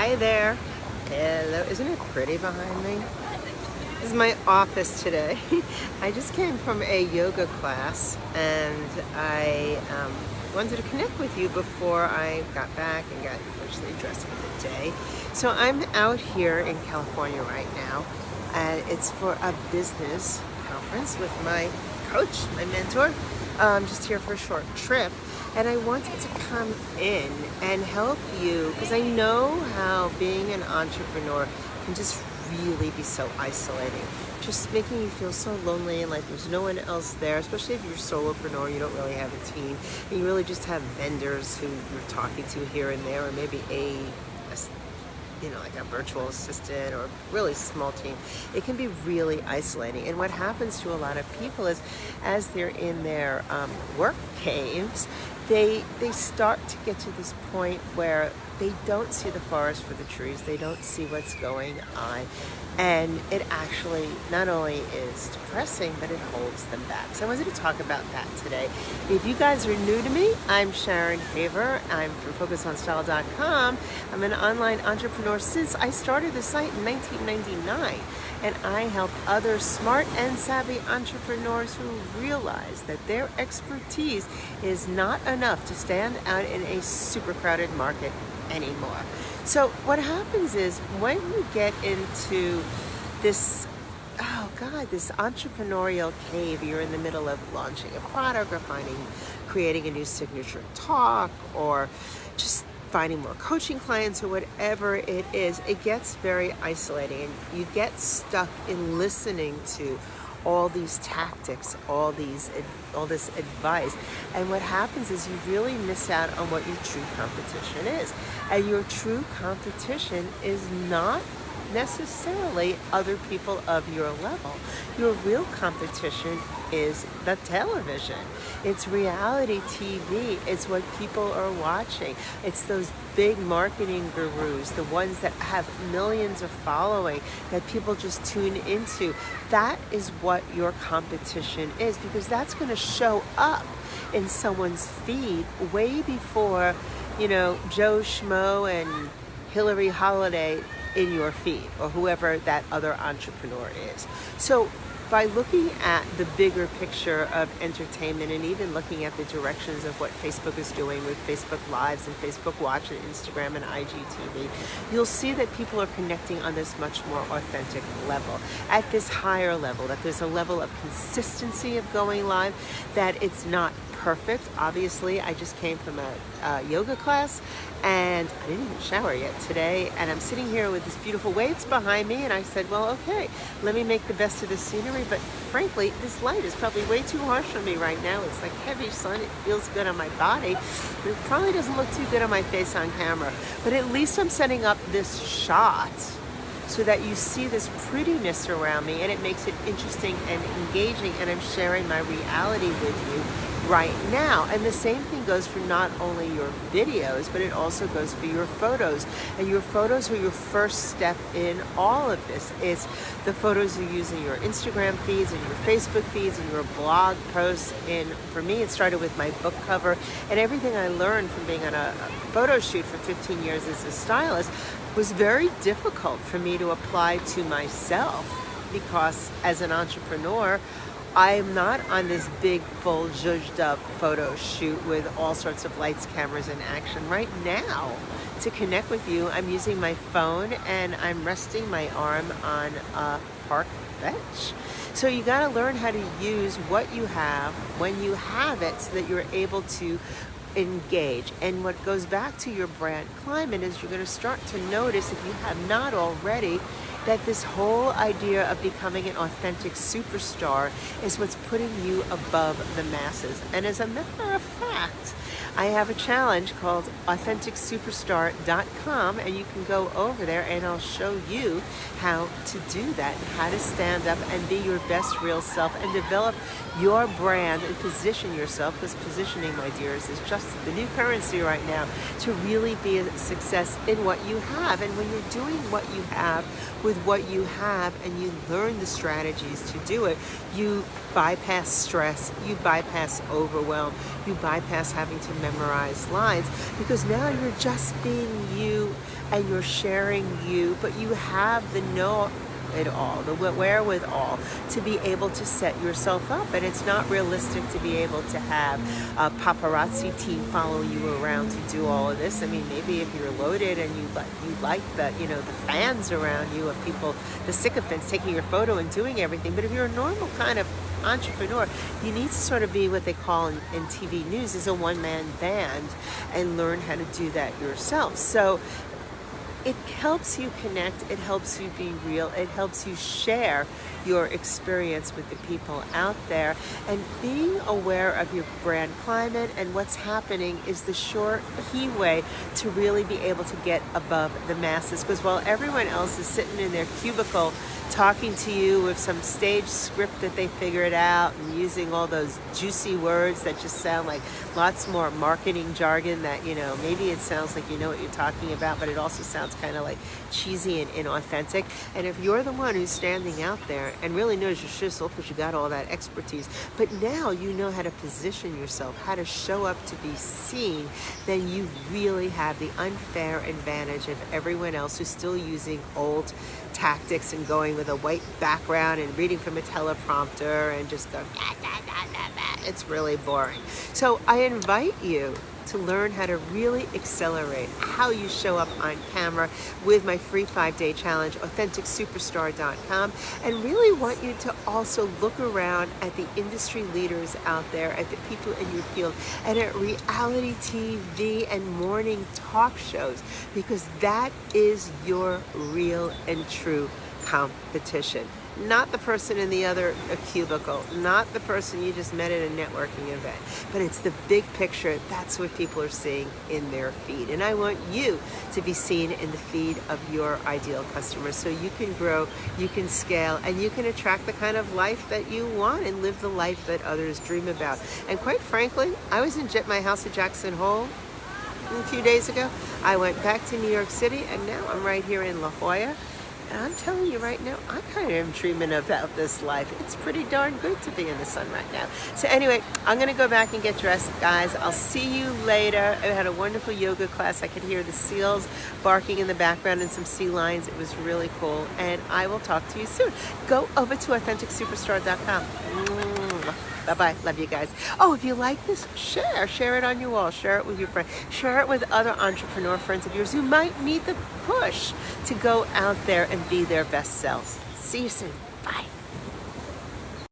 Hi there. Hello. Isn't it pretty behind me? This is my office today. I just came from a yoga class and I um, wanted to connect with you before I got back and got officially dressed for the day. So I'm out here in California right now and it's for a business conference with my coach, my mentor. I'm just here for a short trip and I wanted to come in and help you because I know how being an entrepreneur can just really be so isolating. Just making you feel so lonely and like there's no one else there, especially if you're a solopreneur, you don't really have a team, and you really just have vendors who you're talking to here and there, or maybe a, a you know, like a virtual assistant or really small team, it can be really isolating. And what happens to a lot of people is as they're in their um, work caves, they, they start to get to this point where they don't see the forest for the trees, they don't see what's going on. And it actually not only is depressing, but it holds them back. So I wanted to talk about that today. If you guys are new to me, I'm Sharon Haver. I'm from FocusOnStyle.com. I'm an online entrepreneur since I started the site in 1999. And I help other smart and savvy entrepreneurs who realize that their expertise is not enough to stand out in a super crowded market anymore. So what happens is when you get into this oh God, this entrepreneurial cave, you're in the middle of launching a product or finding, creating a new signature talk or just finding more coaching clients or whatever it is, it gets very isolating and you get stuck in listening to all these tactics, all these, all this advice. And what happens is you really miss out on what your true competition is. And your true competition is not necessarily other people of your level. Your real competition is the television. It's reality TV. It's what people are watching. It's those big marketing gurus, the ones that have millions of following that people just tune into. That is what your competition is because that's going to show up in someone's feed way before, you know, Joe Schmo and Hillary Holiday in your feed or whoever that other entrepreneur is. So by looking at the bigger picture of entertainment and even looking at the directions of what Facebook is doing with Facebook Lives and Facebook Watch and Instagram and IGTV, you'll see that people are connecting on this much more authentic level, at this higher level, that there's a level of consistency of going live, that it's not perfect. Obviously, I just came from a, a, yoga class and I didn't even shower yet today. And I'm sitting here with this beautiful waves behind me. And I said, well, okay, let me make the best of the scenery. But frankly, this light is probably way too harsh on me right now. It's like heavy sun. It feels good on my body. But it probably doesn't look too good on my face on camera. But at least I'm setting up this shot so that you see this prettiness around me and it makes it interesting and engaging and I'm sharing my reality with you right now. And the same thing goes for not only your videos, but it also goes for your photos. And your photos are your first step in all of this. It's the photos you use in your Instagram feeds and your Facebook feeds and your blog posts. And for me, it started with my book cover and everything I learned from being on a photo shoot for 15 years as a stylist was very difficult for me to apply to myself because as an entrepreneur, I'm not on this big, full, zhuzhed up photo shoot with all sorts of lights, cameras, and action. Right now, to connect with you, I'm using my phone and I'm resting my arm on a park bench. So you got to learn how to use what you have when you have it so that you're able to engage. And what goes back to your brand climate is you're going to start to notice if you have not already that this whole idea of becoming an authentic superstar is what's putting you above the masses. And as a matter of fact, I have a challenge called AuthenticSuperstar.com and you can go over there and I'll show you how to do that, how to stand up and be your best real self and develop your brand and position yourself because positioning, my dears, is just the new currency right now to really be a success in what you have. And when you're doing what you have with what you have and you learn the strategies to do it, you bypass stress, you bypass overwhelm, you bypass having to memorize lines because now you're just being you and you're sharing you, but you have the know it all, the wherewithal to be able to set yourself up. And it's not realistic to be able to have a paparazzi team follow you around to do all of this. I mean, maybe if you're loaded and you like you like the you know the fans around you of people, the sycophants taking your photo and doing everything. But if you're a normal kind of entrepreneur, you need to sort of be what they call in, in TV news is a one-man band and learn how to do that yourself. So it helps you connect, it helps you be real, it helps you share your experience with the people out there. And being aware of your brand climate and what's happening is the short key way to really be able to get above the masses. Because while everyone else is sitting in their cubicle talking to you with some stage script that they figured out and using all those juicy words that just sound like lots more marketing jargon that, you know, maybe it sounds like you know what you're talking about, but it also sounds kind of like cheesy and inauthentic. And if you're the one who's standing out there and really knows your shizzle because you got all that expertise, but now you know how to position yourself, how to show up to be seen, then you really have the unfair advantage of everyone else who's still using old tactics and going with a white background and reading from a teleprompter and just going, it's really boring. So I invite you to learn how to really accelerate how you show up on camera with my free five-day challenge, AuthenticSuperstar.com, and really want you to also look around at the industry leaders out there, at the people in your field, and at reality TV and morning talk shows, because that is your real and true competition not the person in the other uh, cubicle, not the person you just met at a networking event, but it's the big picture. That's what people are seeing in their feed. And I want you to be seen in the feed of your ideal customer so you can grow, you can scale, and you can attract the kind of life that you want and live the life that others dream about. And quite frankly, I was in my house at Jackson Hole a few days ago. I went back to New York City and now I'm right here in La Jolla I'm telling you right now, I kind of am dreaming about this life. It's pretty darn good to be in the sun right now. So anyway, I'm going to go back and get dressed, guys. I'll see you later. I had a wonderful yoga class. I could hear the seals barking in the background and some sea lions. It was really cool. And I will talk to you soon. Go over to AuthenticSuperstar.com. Bye-bye. Love you guys. Oh, if you like this, share. Share it on your wall. Share it with your friends. Share it with other entrepreneur friends of yours who might need the push to go out there and be their best selves. See you soon. Bye.